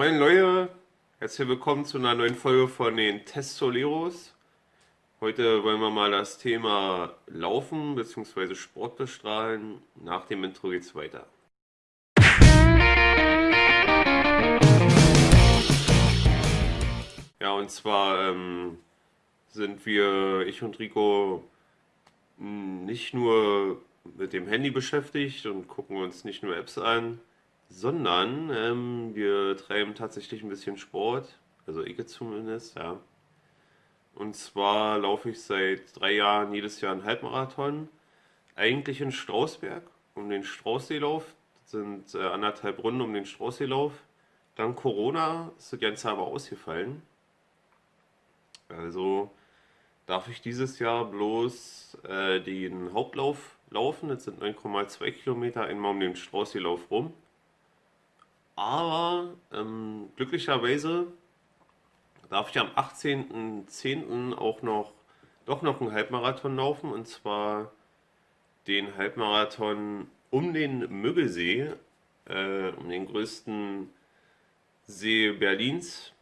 Moin Leute, herzlich willkommen zu einer neuen Folge von den Testoleros. Heute wollen wir mal das Thema Laufen bzw. Sport bestrahlen. Nach dem Intro geht's weiter. Ja, und zwar ähm, sind wir, ich und Rico, nicht nur mit dem Handy beschäftigt und gucken uns nicht nur Apps an, sondern ähm, wir treiben tatsächlich ein bisschen Sport, also ich zumindest, ja. Und zwar laufe ich seit drei Jahren jedes Jahr einen Halbmarathon, eigentlich in Strausberg, um den Straußseelauf. Das sind äh, anderthalb Runden um den Straußseelauf. Dann Corona ist das Ganze aber ausgefallen. Also darf ich dieses Jahr bloß äh, den Hauptlauf laufen. Das sind 9,2 Kilometer einmal um den Straußseelauf rum. Aber ähm, glücklicherweise darf ich am 18.10. auch noch doch noch einen Halbmarathon laufen. Und zwar den Halbmarathon um den Müggelsee, äh, um den größten See Berlins.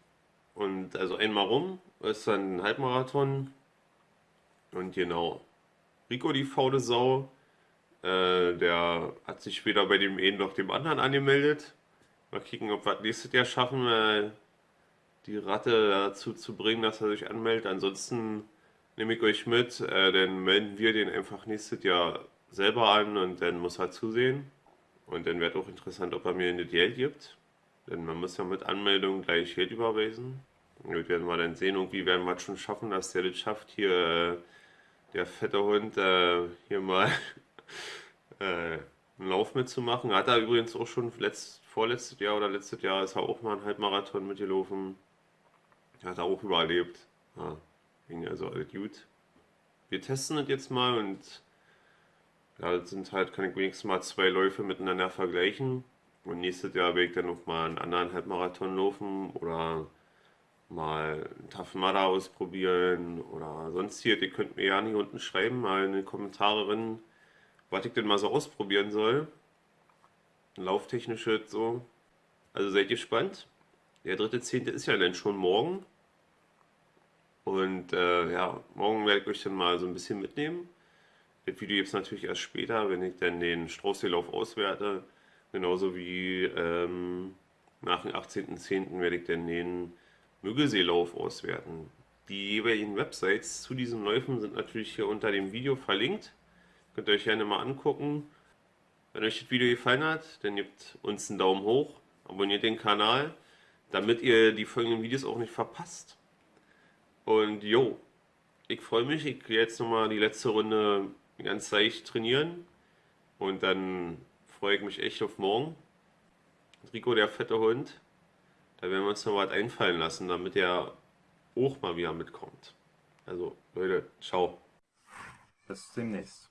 Und also einmal rum ist dann ein Halbmarathon. Und genau Rico die faule Sau, äh, der hat sich weder bei dem einen noch dem anderen angemeldet Mal kicken, ob wir das nächstes Jahr schaffen, äh, die Ratte dazu zu bringen, dass er sich anmeldet. Ansonsten nehme ich euch mit, äh, dann melden wir den einfach nächstes Jahr selber an und dann muss er zusehen. Und dann wird auch interessant, ob er mir eine Geld gibt. Denn man muss ja mit Anmeldung gleich Geld überweisen. Und werden wir dann sehen, irgendwie werden wir es schon schaffen, dass der das schafft, hier äh, der fette Hund hier mal einen Lauf mitzumachen. Hat er übrigens auch schon letzt, vorletztes Jahr oder letztes Jahr ist er auch mal einen Halbmarathon mitgelaufen. Hat er auch überlebt. Ja, ging also alles gut. Wir testen das jetzt mal und ja, das sind halt, kann ich wenigstens mal zwei Läufe miteinander vergleichen. Und nächstes Jahr werde ich dann noch mal einen anderen Halbmarathon laufen oder mal einen Tough Mudder ausprobieren oder sonst hier. Ihr könnt mir ja nicht unten schreiben, mal in die Kommentare rein, was ich denn mal so ausprobieren soll lauftechnische so. Also seid gespannt. Der dritte Zehnte ist ja dann schon morgen. Und äh, ja, morgen werde ich euch dann mal so ein bisschen mitnehmen. Das Video gibt es natürlich erst später, wenn ich dann den Straußseelauf auswerte. Genauso wie ähm, nach dem 18.10. werde ich dann den Müggelseelauf auswerten. Die jeweiligen Websites zu diesen Läufen sind natürlich hier unter dem Video verlinkt. Könnt ihr euch gerne mal angucken. Wenn euch das Video gefallen hat, dann gebt uns einen Daumen hoch, abonniert den Kanal, damit ihr die folgenden Videos auch nicht verpasst. Und jo, ich freue mich, ich gehe jetzt nochmal die letzte Runde ganz leicht trainieren und dann freue ich mich echt auf morgen. Rico, der fette Hund, da werden wir uns noch was einfallen lassen, damit er auch mal wieder mitkommt. Also Leute, ciao. Bis demnächst.